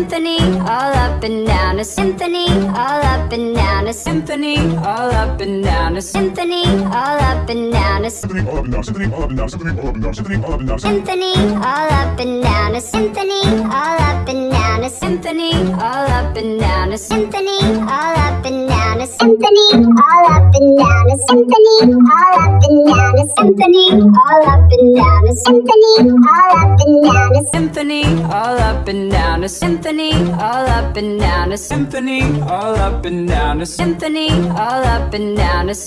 symphony, all up and down a symphony, all up and down a symphony, all up and down a symphony, all up and down a Symphony all up and down, symphony all up and down, symphony all up and down, symphony all up and down. symphony, all up and down a symphony, all up and down a symphony, all up and down a symphony, all up and down a symphony, all up and down a symphony, all up and down a symphony, all up and down. A symphony, all up and down. A symphony, all up and down. A symphony, all up and down. A symphony, all up and down. A symphony, all up and down. A